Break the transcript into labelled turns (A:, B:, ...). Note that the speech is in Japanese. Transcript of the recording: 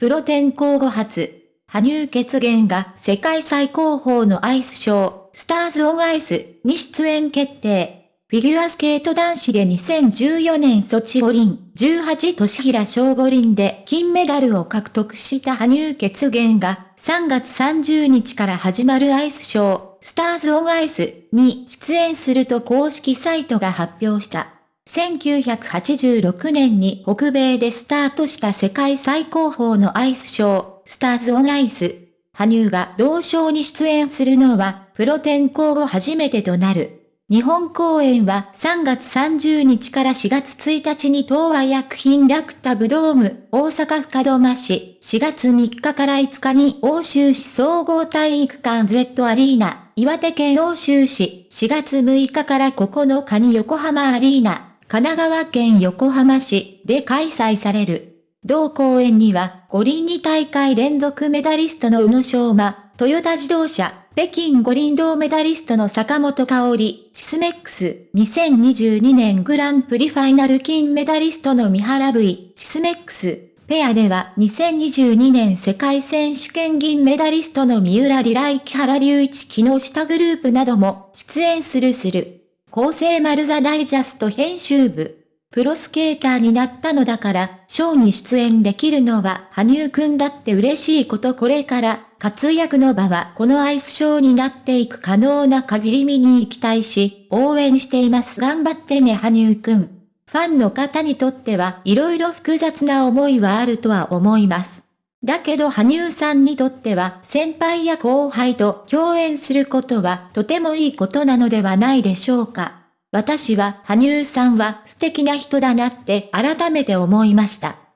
A: プロ転向後初、羽生結弦が世界最高峰のアイスショー、スターズ・オン・アイスに出演決定。フィギュアスケート男子で2014年ソチ五輪、18年平小五輪で金メダルを獲得した羽生結弦が3月30日から始まるアイスショー、スターズ・オン・アイスに出演すると公式サイトが発表した。1986年に北米でスタートした世界最高峰のアイスショー、スターズ・オン・アイス。羽生が同賞に出演するのは、プロ転向後初めてとなる。日本公演は3月30日から4月1日に東和薬品ラクタブドーム、大阪府門真市、4月3日から5日に欧州市総合体育館 Z アリーナ、岩手県欧州市、4月6日から9日に横浜アリーナ、神奈川県横浜市で開催される。同公演には、五輪2大会連続メダリストの宇野昌磨、トヨタ自動車、北京五輪銅メダリストの坂本香織、シスメックス、2022年グランプリファイナル金メダリストの三原 V、シスメックス、ペアでは2022年世界選手権銀メダリストの三浦里来木原隆一木下グループなども出演するする。構成丸ザダイジャスト編集部。プロスケーターになったのだから、ショーに出演できるのは、羽生くんだって嬉しいことこれから、活躍の場はこのアイスショーになっていく可能な限り見に行きたいし、応援しています。頑張ってね羽生くん。ファンの方にとっては色々複雑な思いはあるとは思います。だけど羽生さんにとっては先輩や後輩と共演することはとてもいいことなのではないでしょうか。私は羽生さんは素敵な人だなって改めて思いました。